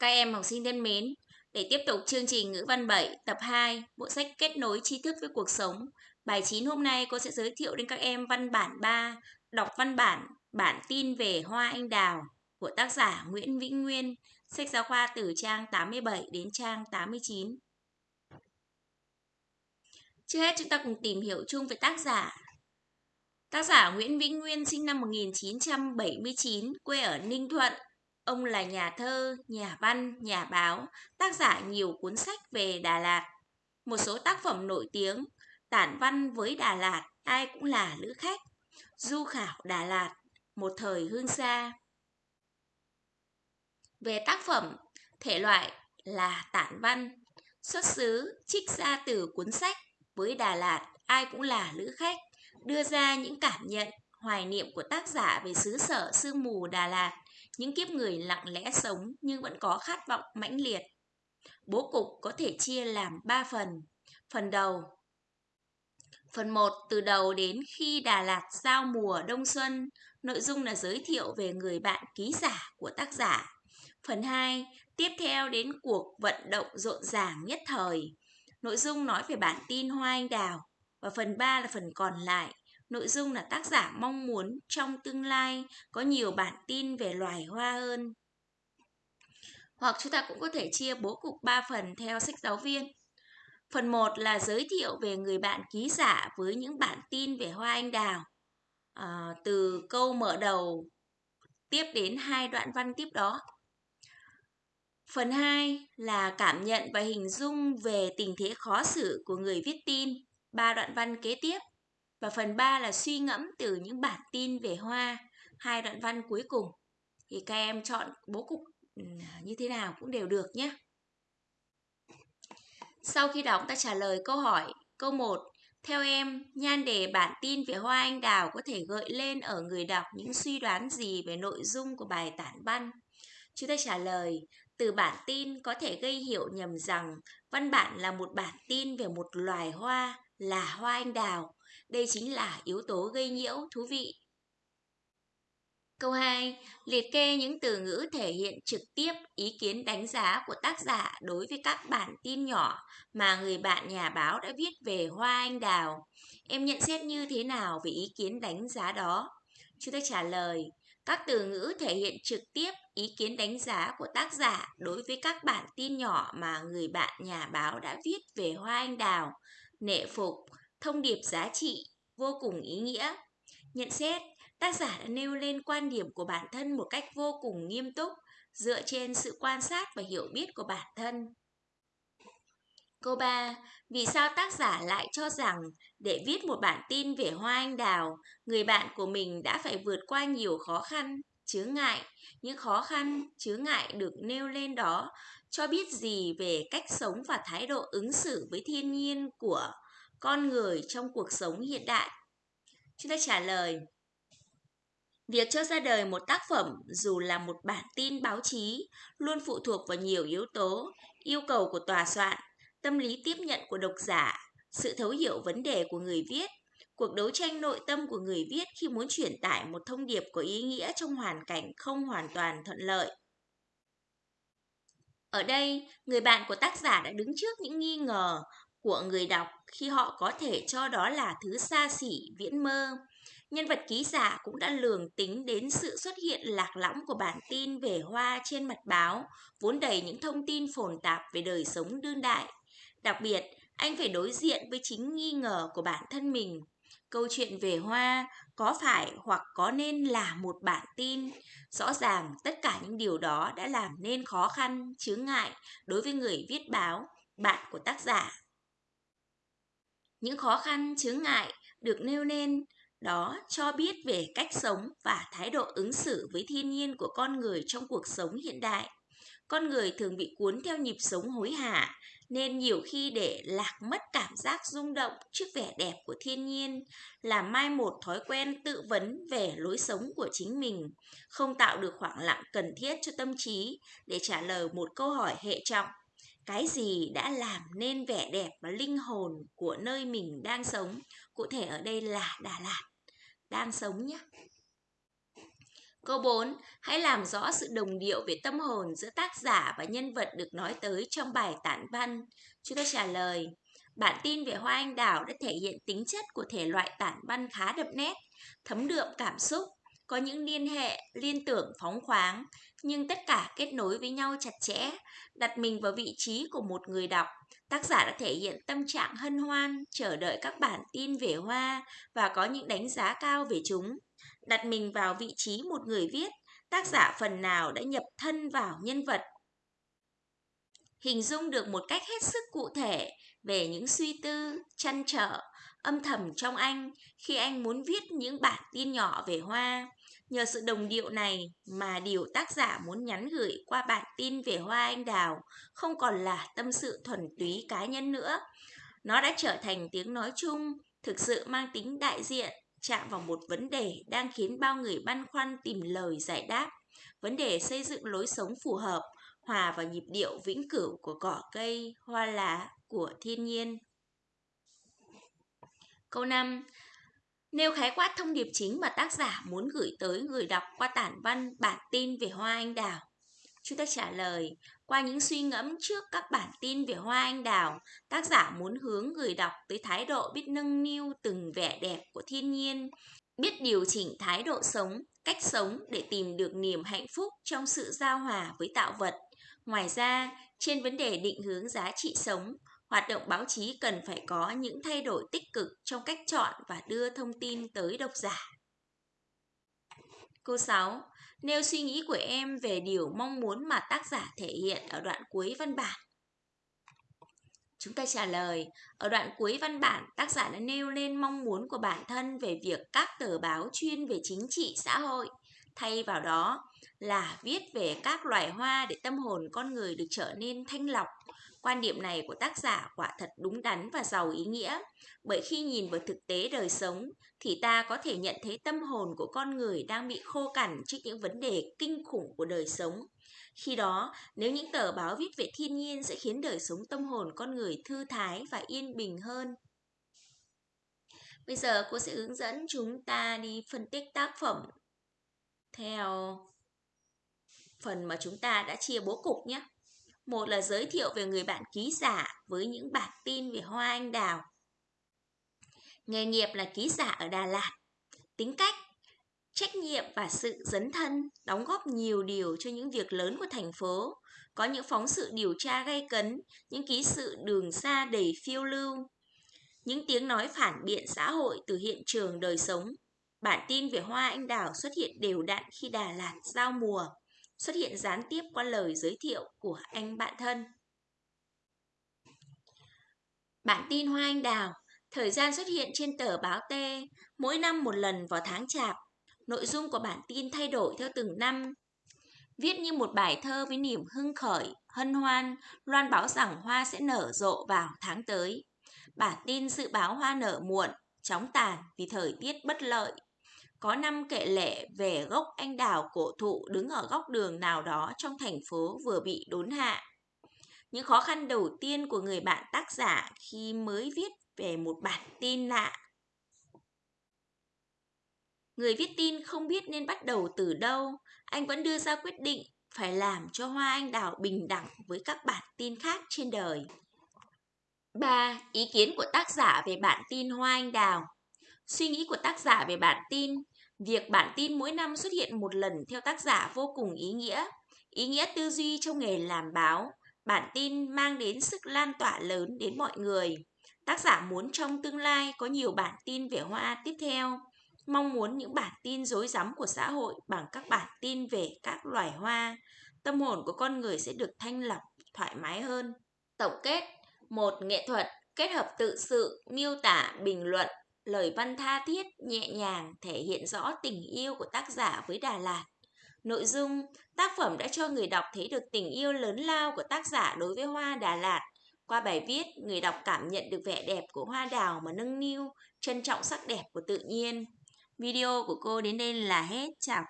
Các em học sinh thân mến, để tiếp tục chương trình ngữ văn 7 tập 2, bộ sách kết nối tri thức với cuộc sống. Bài 9 hôm nay cô sẽ giới thiệu đến các em văn bản 3, đọc văn bản bản tin về hoa anh đào của tác giả Nguyễn Vĩnh Nguyên, sách giáo khoa từ trang 87 đến trang 89. Trước hết chúng ta cùng tìm hiểu chung về tác giả. Tác giả Nguyễn Vĩnh Nguyên sinh năm 1979, quê ở Ninh Thuận, Ông là nhà thơ, nhà văn, nhà báo, tác giả nhiều cuốn sách về Đà Lạt. Một số tác phẩm nổi tiếng, tản văn với Đà Lạt, ai cũng là lữ khách, du khảo Đà Lạt, một thời hương xa. Về tác phẩm, thể loại là tản văn, xuất xứ trích ra từ cuốn sách với Đà Lạt, ai cũng là lữ khách, đưa ra những cảm nhận, hoài niệm của tác giả về xứ sở sương mù Đà Lạt, những kiếp người lặng lẽ sống nhưng vẫn có khát vọng mãnh liệt. Bố cục có thể chia làm 3 phần. Phần đầu Phần 1 từ đầu đến khi Đà Lạt giao mùa đông xuân, nội dung là giới thiệu về người bạn ký giả của tác giả. Phần 2 tiếp theo đến cuộc vận động rộn ràng nhất thời. Nội dung nói về bản tin Hoa Anh Đào. Và phần 3 là phần còn lại Nội dung là tác giả mong muốn trong tương lai có nhiều bản tin về loài hoa hơn. Hoặc chúng ta cũng có thể chia bố cục 3 phần theo sách giáo viên. Phần 1 là giới thiệu về người bạn ký giả với những bản tin về hoa anh đào. À, từ câu mở đầu tiếp đến hai đoạn văn tiếp đó. Phần 2 là cảm nhận và hình dung về tình thế khó xử của người viết tin, ba đoạn văn kế tiếp. Và phần 3 là suy ngẫm từ những bản tin về hoa, hai đoạn văn cuối cùng. Thì các em chọn bố cục ừ, như thế nào cũng đều được nhé. Sau khi đọc ta trả lời câu hỏi. Câu 1. Theo em, nhan đề bản tin về hoa anh đào có thể gợi lên ở người đọc những suy đoán gì về nội dung của bài tản văn? Chúng ta trả lời, từ bản tin có thể gây hiểu nhầm rằng văn bản là một bản tin về một loài hoa là hoa anh đào đây chính là yếu tố gây nhiễu thú vị. Câu 2. Liệt kê những từ ngữ thể hiện trực tiếp ý kiến đánh giá của tác giả đối với các bản tin nhỏ mà người bạn nhà báo đã viết về hoa anh đào. Em nhận xét như thế nào về ý kiến đánh giá đó? Chúng ta trả lời, các từ ngữ thể hiện trực tiếp ý kiến đánh giá của tác giả đối với các bản tin nhỏ mà người bạn nhà báo đã viết về hoa anh đào, nệ phục, thông điệp giá trị vô cùng ý nghĩa. Nhận xét, tác giả đã nêu lên quan điểm của bản thân một cách vô cùng nghiêm túc, dựa trên sự quan sát và hiểu biết của bản thân. Câu 3. Vì sao tác giả lại cho rằng để viết một bản tin về hoa anh đào, người bạn của mình đã phải vượt qua nhiều khó khăn, chướng ngại. Những khó khăn, chướng ngại được nêu lên đó cho biết gì về cách sống và thái độ ứng xử với thiên nhiên của con người trong cuộc sống hiện đại? Chúng ta trả lời. Việc cho ra đời một tác phẩm dù là một bản tin báo chí luôn phụ thuộc vào nhiều yếu tố, yêu cầu của tòa soạn, tâm lý tiếp nhận của độc giả, sự thấu hiểu vấn đề của người viết, cuộc đấu tranh nội tâm của người viết khi muốn truyền tải một thông điệp có ý nghĩa trong hoàn cảnh không hoàn toàn thuận lợi. Ở đây, người bạn của tác giả đã đứng trước những nghi ngờ của người đọc khi họ có thể cho đó là thứ xa xỉ, viễn mơ. Nhân vật ký giả cũng đã lường tính đến sự xuất hiện lạc lõng của bản tin về hoa trên mặt báo, vốn đầy những thông tin phồn tạp về đời sống đương đại. Đặc biệt, anh phải đối diện với chính nghi ngờ của bản thân mình. Câu chuyện về hoa có phải hoặc có nên là một bản tin? Rõ ràng tất cả những điều đó đã làm nên khó khăn, chướng ngại đối với người viết báo, bạn của tác giả. Những khó khăn, chướng ngại được nêu lên đó cho biết về cách sống và thái độ ứng xử với thiên nhiên của con người trong cuộc sống hiện đại. Con người thường bị cuốn theo nhịp sống hối hả, nên nhiều khi để lạc mất cảm giác rung động trước vẻ đẹp của thiên nhiên, là mai một thói quen tự vấn về lối sống của chính mình, không tạo được khoảng lặng cần thiết cho tâm trí để trả lời một câu hỏi hệ trọng cái gì đã làm nên vẻ đẹp và linh hồn của nơi mình đang sống cụ thể ở đây là đà lạt đang sống nhé Câu 4. Hãy làm rõ sự đồng điệu về tâm hồn giữa tác giả và nhân vật được nói tới trong bài tản văn. Chúng ta trả lời. Bản tin về Hoa Anh Đào đã thể hiện tính chất của thể loại tản văn khá đậm nét, thấm đượm cảm xúc, có những liên hệ, liên tưởng phóng khoáng, nhưng tất cả kết nối với nhau chặt chẽ, đặt mình vào vị trí của một người đọc. Tác giả đã thể hiện tâm trạng hân hoan, chờ đợi các bản tin về hoa và có những đánh giá cao về chúng. Đặt mình vào vị trí một người viết, tác giả phần nào đã nhập thân vào nhân vật. Hình dung được một cách hết sức cụ thể về những suy tư, chăn trở, âm thầm trong anh khi anh muốn viết những bản tin nhỏ về hoa. Nhờ sự đồng điệu này mà điều tác giả muốn nhắn gửi qua bản tin về hoa anh đào không còn là tâm sự thuần túy cá nhân nữa. Nó đã trở thành tiếng nói chung, thực sự mang tính đại diện, chạm vào một vấn đề đang khiến bao người băn khoăn tìm lời giải đáp. Vấn đề xây dựng lối sống phù hợp, hòa vào nhịp điệu vĩnh cửu của cỏ cây, hoa lá, của thiên nhiên. Câu 5. Nêu khái quát thông điệp chính mà tác giả muốn gửi tới người đọc qua tản văn bản tin về hoa anh đào. Chúng ta trả lời, qua những suy ngẫm trước các bản tin về hoa anh đào, tác giả muốn hướng người đọc tới thái độ biết nâng niu từng vẻ đẹp của thiên nhiên, biết điều chỉnh thái độ sống, cách sống để tìm được niềm hạnh phúc trong sự giao hòa với tạo vật. Ngoài ra, trên vấn đề định hướng giá trị sống, Hoạt động báo chí cần phải có những thay đổi tích cực trong cách chọn và đưa thông tin tới độc giả. Câu 6. Nêu suy nghĩ của em về điều mong muốn mà tác giả thể hiện ở đoạn cuối văn bản. Chúng ta trả lời, ở đoạn cuối văn bản, tác giả đã nêu lên mong muốn của bản thân về việc các tờ báo chuyên về chính trị xã hội, thay vào đó là viết về các loài hoa để tâm hồn con người được trở nên thanh lọc, Quan điểm này của tác giả quả thật đúng đắn và giàu ý nghĩa, bởi khi nhìn vào thực tế đời sống thì ta có thể nhận thấy tâm hồn của con người đang bị khô cằn trước những vấn đề kinh khủng của đời sống. Khi đó, nếu những tờ báo viết về thiên nhiên sẽ khiến đời sống tâm hồn con người thư thái và yên bình hơn. Bây giờ cô sẽ hướng dẫn chúng ta đi phân tích tác phẩm theo phần mà chúng ta đã chia bố cục nhé. Một là giới thiệu về người bạn ký giả với những bản tin về hoa anh đào. Nghề nghiệp là ký giả ở Đà Lạt. Tính cách, trách nhiệm và sự dấn thân đóng góp nhiều điều cho những việc lớn của thành phố. Có những phóng sự điều tra gây cấn, những ký sự đường xa đầy phiêu lưu, những tiếng nói phản biện xã hội từ hiện trường đời sống. Bản tin về hoa anh đào xuất hiện đều đặn khi Đà Lạt giao mùa xuất hiện gián tiếp qua lời giới thiệu của anh bạn thân. Bản tin Hoa Anh Đào, thời gian xuất hiện trên tờ báo T, mỗi năm một lần vào tháng chạp. Nội dung của bản tin thay đổi theo từng năm. Viết như một bài thơ với niềm hưng khởi, hân hoan, loan báo rằng hoa sẽ nở rộ vào tháng tới. Bản tin dự báo hoa nở muộn, chóng tàn vì thời tiết bất lợi, có năm kệ lệ về gốc anh đào cổ thụ đứng ở góc đường nào đó trong thành phố vừa bị đốn hạ. Những khó khăn đầu tiên của người bạn tác giả khi mới viết về một bản tin lạ. Người viết tin không biết nên bắt đầu từ đâu, anh vẫn đưa ra quyết định phải làm cho hoa anh đào bình đẳng với các bản tin khác trên đời. 3. Ý kiến của tác giả về bản tin Hoa Anh Đào Suy nghĩ của tác giả về bản tin Việc bản tin mỗi năm xuất hiện một lần theo tác giả vô cùng ý nghĩa. Ý nghĩa tư duy trong nghề làm báo, bản tin mang đến sức lan tỏa lớn đến mọi người. Tác giả muốn trong tương lai có nhiều bản tin về hoa tiếp theo. Mong muốn những bản tin rối rắm của xã hội bằng các bản tin về các loài hoa. Tâm hồn của con người sẽ được thanh lọc, thoải mái hơn. Tổng kết một Nghệ thuật kết hợp tự sự, miêu tả, bình luận, lời văn tha thiết, nhẹ nhàng thể hiện rõ tình yêu của tác giả với Đà Lạt. Nội dung, tác phẩm đã cho người đọc thấy được tình yêu lớn lao của tác giả đối với hoa Đà Lạt. Qua bài viết, người đọc cảm nhận được vẻ đẹp của hoa đào mà nâng niu, trân trọng sắc đẹp của tự nhiên. Video của cô đến đây là hết. Chào các